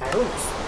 Silence.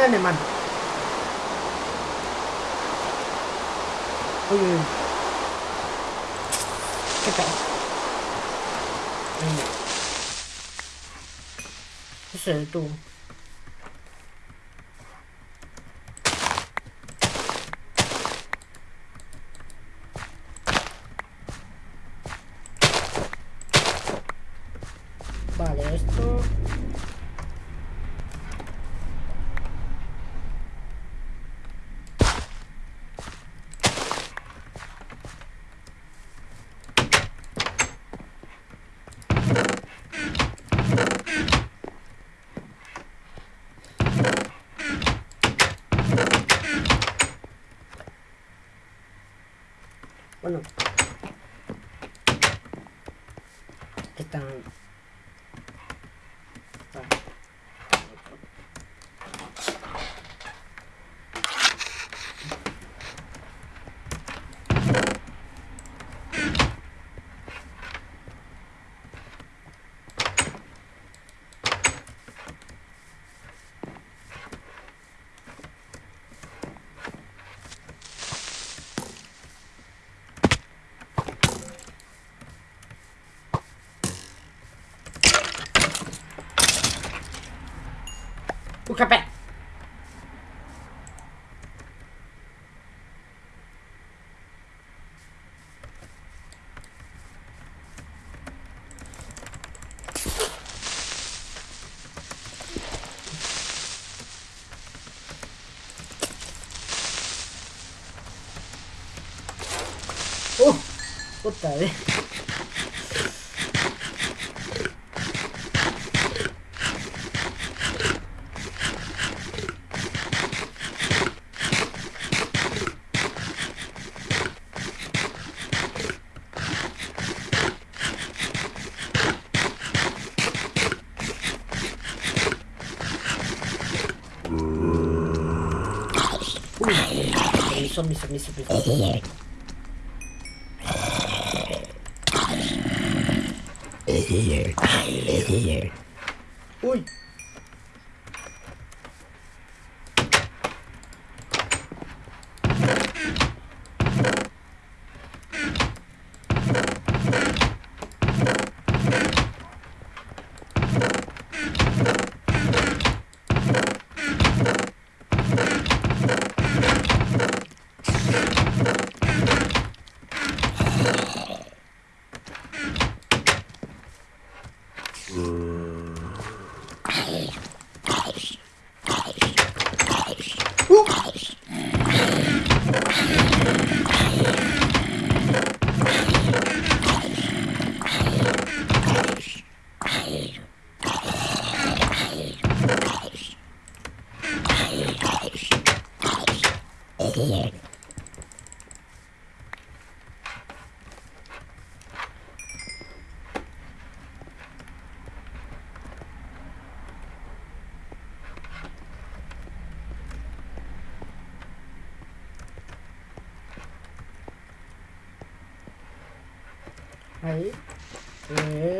¡Ay, un alemán! Uy, uy, uy. ¿Qué tal? Venga. Ese tú. Vale, esto... Bueno. Están... Vale. Un café. ¡Uh! Puta, eh. Uy, zombie, zombie, here. I live here. Ahí. Eh,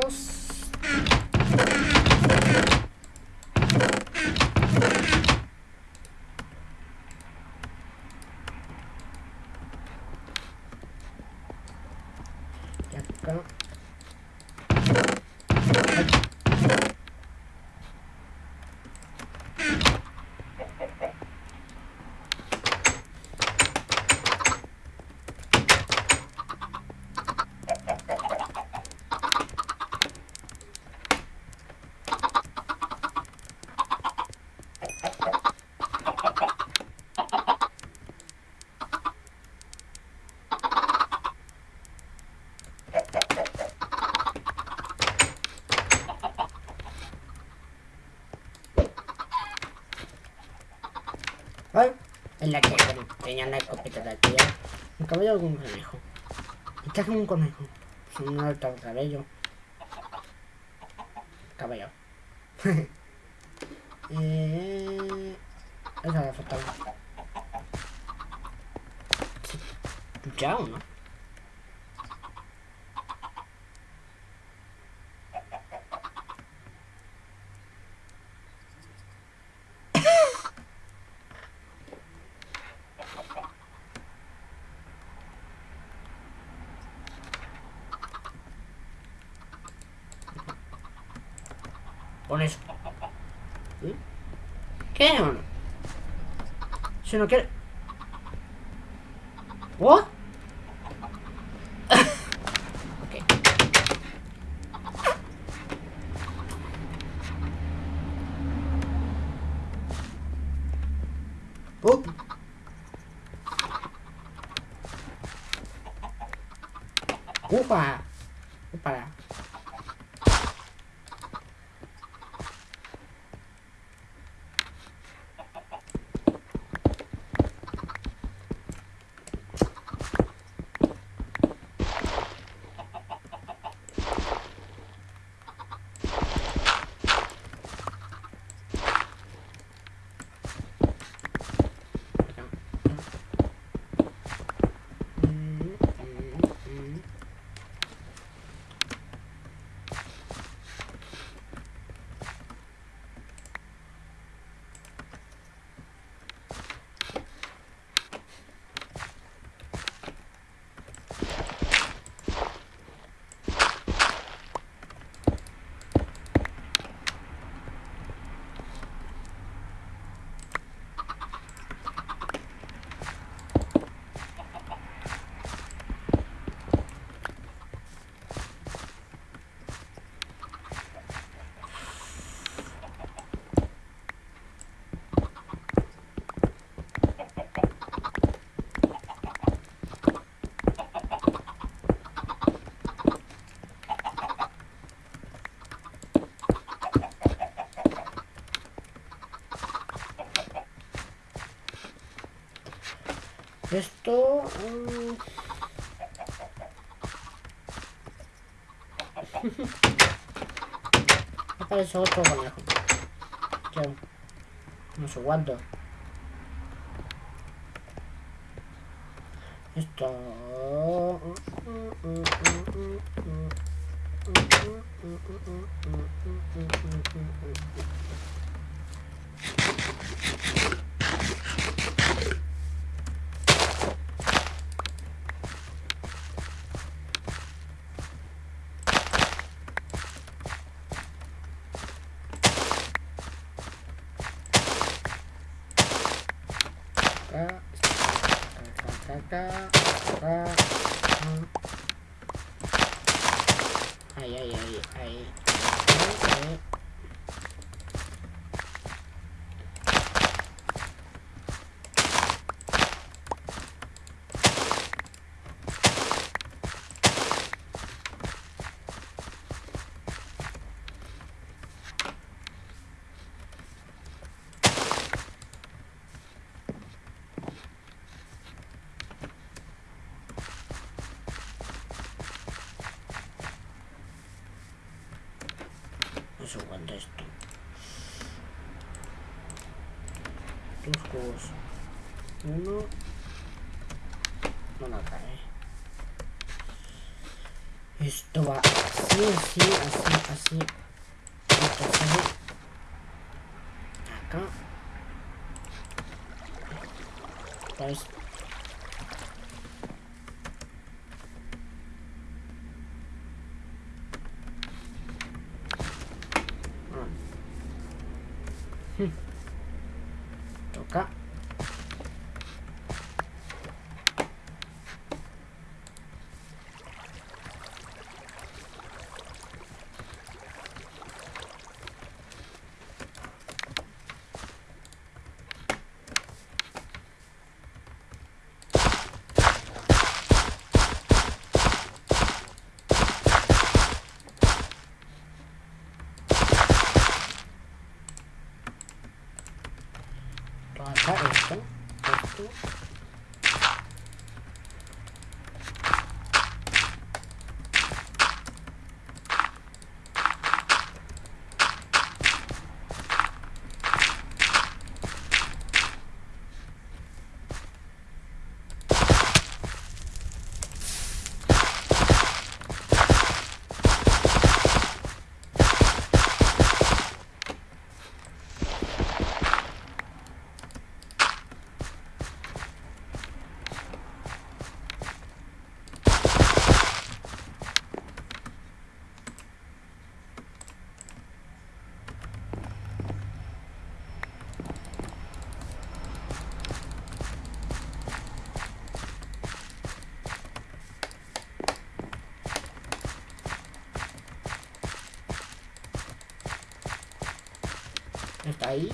todos. En la que bueno, tenía la escopeta de aquí. Me cabello algún conejo. ¿Qué hace un conejo? Es un alto cabello. Cabello. eh... Esa la faltaba. ¿Ya o no? Pon eso. ¿Sí? ¿Qué o no? Si no quiere... ¿What? Esto... Aparece otro conejo. No sé cuánto. Esto... acá, acá, acá, acá, acá. Ahí, ahí, ahí, ahí. ahí, ahí. No sé cuánto esto. Dos juegos. Uno. No la cae. Esto va así, así, así, así. Esto Acá esto. Esto. Está ahí.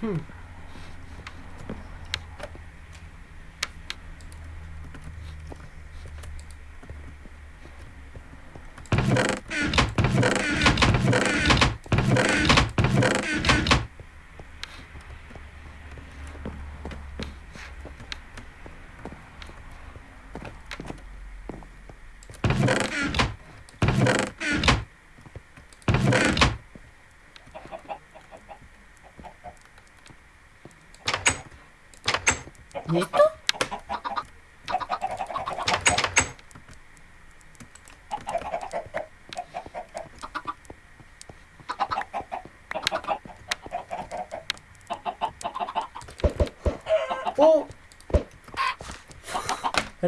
Hmm.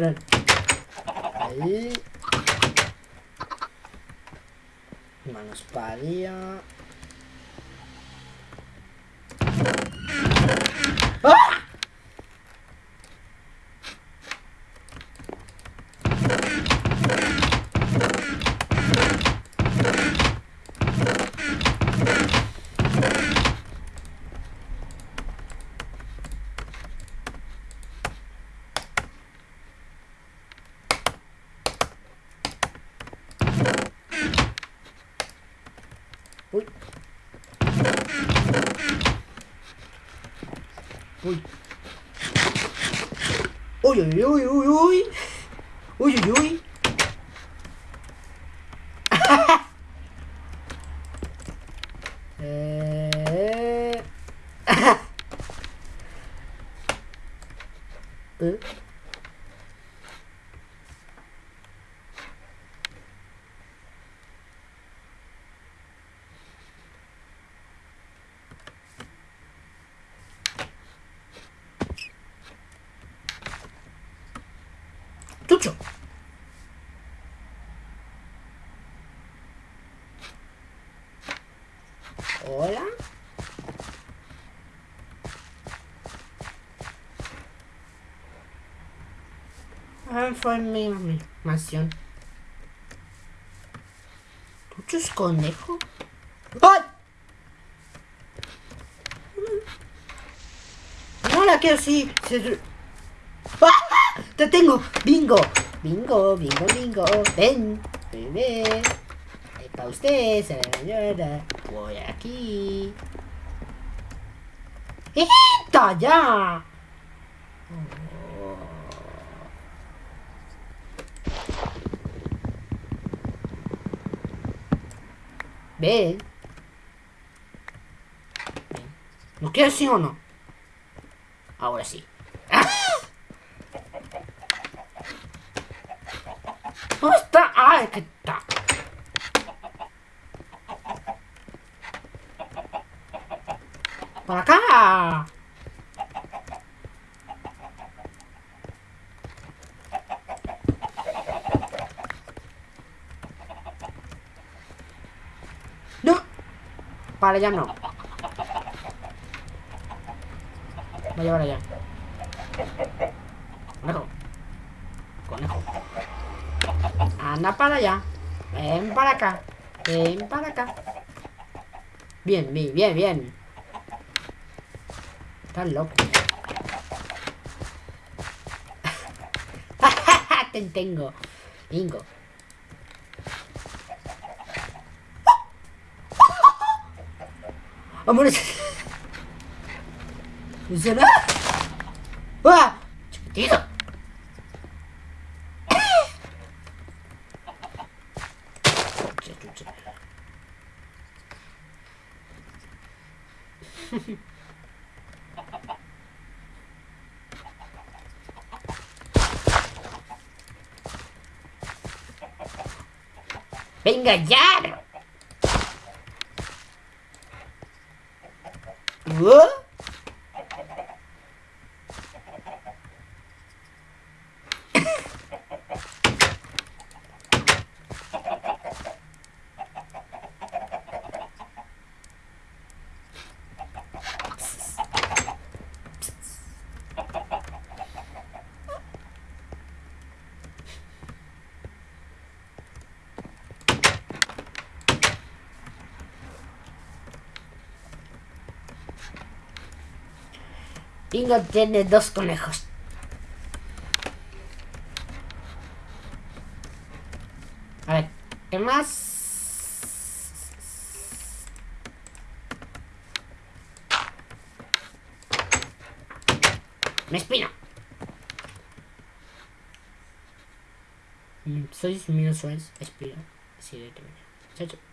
Ahí. Manos para arriba. ¡Ah! Uy. Uy. Uy, uy, uy, uy, uy. Uy, uy, uy. eh... ¿Eh? Tucho. Hola. Ah, fue mi mi mansión. ¿Tucho es conejo? ¡Ay! No la quiero así. ¡Ah! ¡Te tengo! ¡Bingo! ¡Bingo, bingo, bingo! ¡Ven! ¡Bebé! Para usted, se la. Voy aquí. ¡Hijita, ya! Ven. ¿No quieres sí o no? Ahora sí. ¿Dónde está? ¡Ah, que está! ¡Para acá! ¡No! Para allá no. Para allá. Conejo. Conejo. Anda para allá. Ven para acá. Ven para acá. Bien, bien, bien, bien. Estás loco. Te tengo. Bingo. Amor. ¿Funciona? Venga ya. ¿Uh? Bingo tiene dos conejos. A ver, ¿qué más? Me espina. Mm, Soy menos suaves, espina. Así de me. Chao, chao.